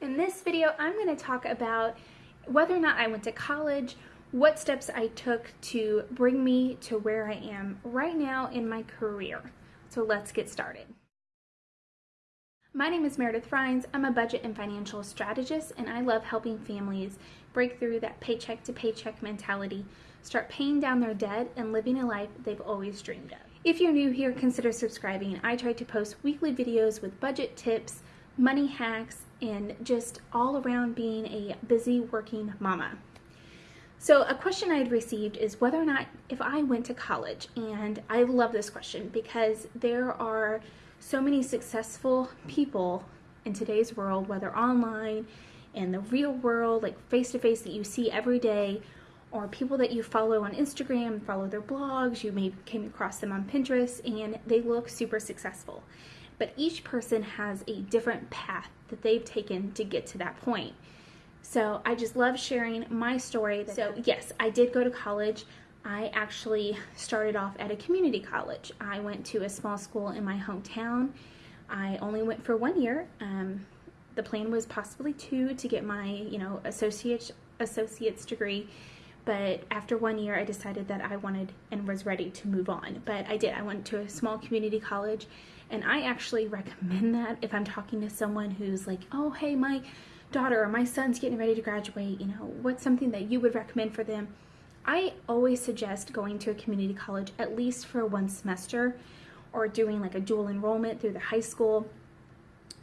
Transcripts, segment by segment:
In this video, I'm going to talk about whether or not I went to college, what steps I took to bring me to where I am right now in my career. So let's get started. My name is Meredith Rhines. I'm a budget and financial strategist, and I love helping families break through that paycheck to paycheck mentality, start paying down their debt, and living a life they've always dreamed of. If you're new here, consider subscribing. I try to post weekly videos with budget tips, money hacks, and just all around being a busy working mama. So a question I had received is whether or not if I went to college, and I love this question because there are so many successful people in today's world, whether online, in the real world, like face to face that you see every day, or people that you follow on Instagram, follow their blogs, you may came across them on Pinterest, and they look super successful. But each person has a different path that they've taken to get to that point. So I just love sharing my story. So yes, I did go to college. I actually started off at a community college. I went to a small school in my hometown. I only went for one year. Um, the plan was possibly two to get my, you know, associate associate's degree. But after one year, I decided that I wanted and was ready to move on. But I did. I went to a small community college, and I actually recommend that if I'm talking to someone who's like, oh, hey, my daughter or my son's getting ready to graduate, you know, what's something that you would recommend for them? I always suggest going to a community college at least for one semester or doing like a dual enrollment through the high school.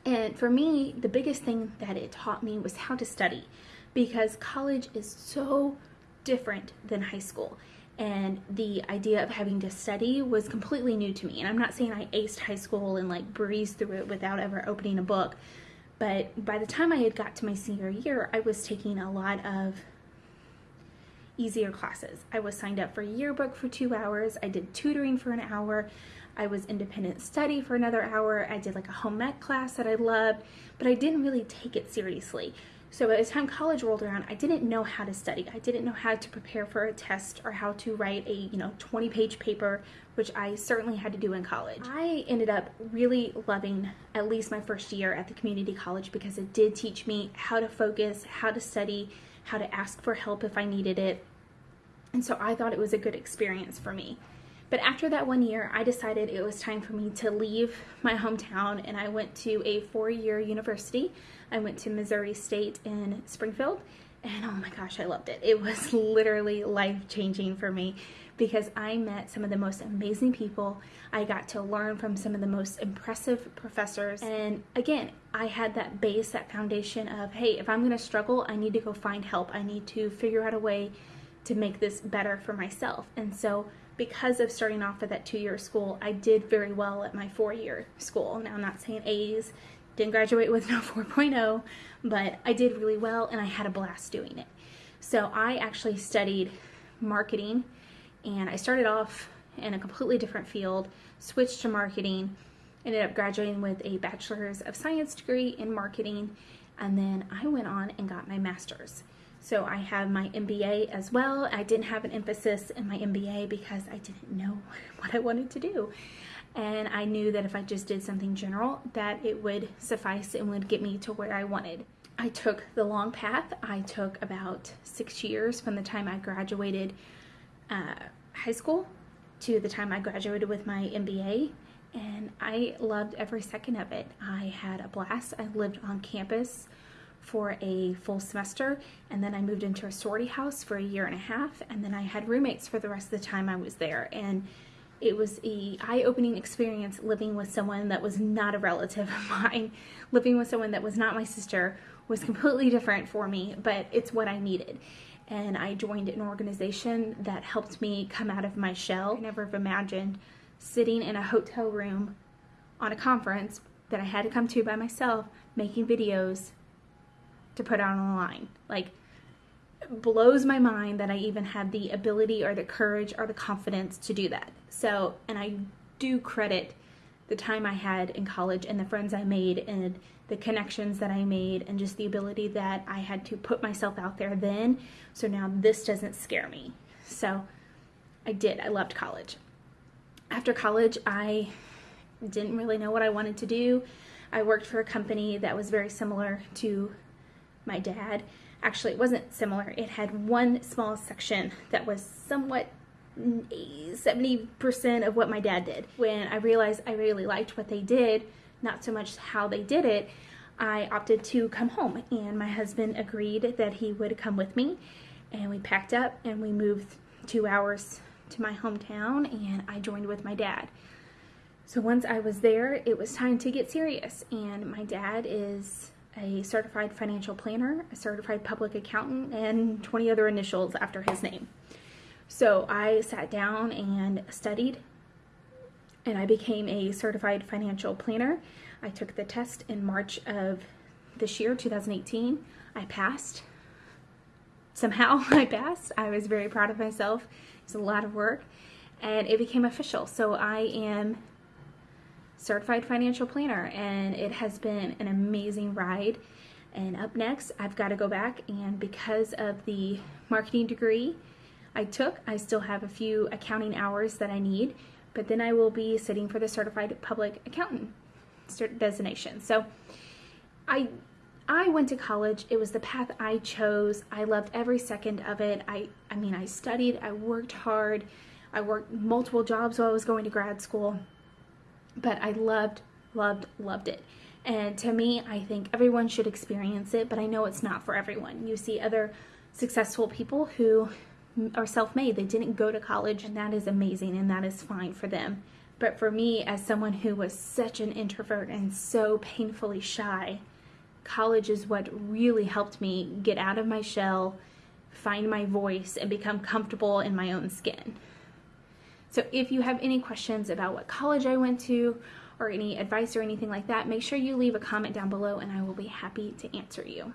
And for me, the biggest thing that it taught me was how to study because college is so different than high school. And the idea of having to study was completely new to me. And I'm not saying I aced high school and like breezed through it without ever opening a book. But by the time I had got to my senior year, I was taking a lot of easier classes. I was signed up for a yearbook for two hours. I did tutoring for an hour. I was independent study for another hour. I did like a home ec class that I loved, but I didn't really take it seriously. So by the time college rolled around, I didn't know how to study. I didn't know how to prepare for a test or how to write a, you know, 20 page paper, which I certainly had to do in college. I ended up really loving at least my first year at the community college because it did teach me how to focus, how to study, how to ask for help if I needed it. And so I thought it was a good experience for me. But after that one year, I decided it was time for me to leave my hometown and I went to a four year university. I went to Missouri State in Springfield and oh my gosh, I loved it. It was literally life changing for me because I met some of the most amazing people. I got to learn from some of the most impressive professors. And again, I had that base, that foundation of, hey, if I'm gonna struggle, I need to go find help. I need to figure out a way to make this better for myself. And so because of starting off at that two-year school, I did very well at my four-year school. Now, I'm not saying A's, didn't graduate with no 4.0, but I did really well and I had a blast doing it. So I actually studied marketing and I started off in a completely different field, switched to marketing, ended up graduating with a bachelor's of science degree in marketing, and then I went on and got my master's. So I have my MBA as well. I didn't have an emphasis in my MBA because I didn't know what I wanted to do. And I knew that if I just did something general, that it would suffice and would get me to where I wanted. I took the long path. I took about six years from the time I graduated uh, high school to the time I graduated with my MBA and I loved every second of it. I had a blast. I lived on campus for a full semester and then I moved into a sorority house for a year and a half and then I had roommates for the rest of the time I was there. And it was a eye-opening experience living with someone that was not a relative of mine. Living with someone that was not my sister was completely different for me but it's what I needed. And I joined an organization that helped me come out of my shell. I never have imagined sitting in a hotel room on a conference that I had to come to by myself making videos to put out on the line. Like, blows my mind that I even had the ability or the courage or the confidence to do that. So, and I do credit the time I had in college and the friends I made and the connections that I made and just the ability that I had to put myself out there then. So now this doesn't scare me. So I did. I loved college. After college, I didn't really know what I wanted to do. I worked for a company that was very similar to my dad. Actually, it wasn't similar. It had one small section that was somewhat 70% of what my dad did. When I realized I really liked what they did, not so much how they did it, I opted to come home and my husband agreed that he would come with me and we packed up and we moved two hours to my hometown and I joined with my dad. So once I was there, it was time to get serious and my dad is a certified financial planner, a certified public accountant, and 20 other initials after his name. So I sat down and studied and I became a certified financial planner. I took the test in March of this year, 2018. I passed. Somehow I passed. I was very proud of myself. It's a lot of work and it became official. So I am certified financial planner and it has been an amazing ride. And up next, I've got to go back and because of the marketing degree I took. I still have a few accounting hours that I need, but then I will be sitting for the certified public accountant designation. So I I went to college. It was the path I chose. I loved every second of it. I I mean, I studied, I worked hard. I worked multiple jobs while I was going to grad school. But I loved loved loved it. And to me, I think everyone should experience it, but I know it's not for everyone. You see other successful people who are self-made. They didn't go to college and that is amazing and that is fine for them. But for me, as someone who was such an introvert and so painfully shy, college is what really helped me get out of my shell, find my voice, and become comfortable in my own skin. So if you have any questions about what college I went to or any advice or anything like that, make sure you leave a comment down below and I will be happy to answer you.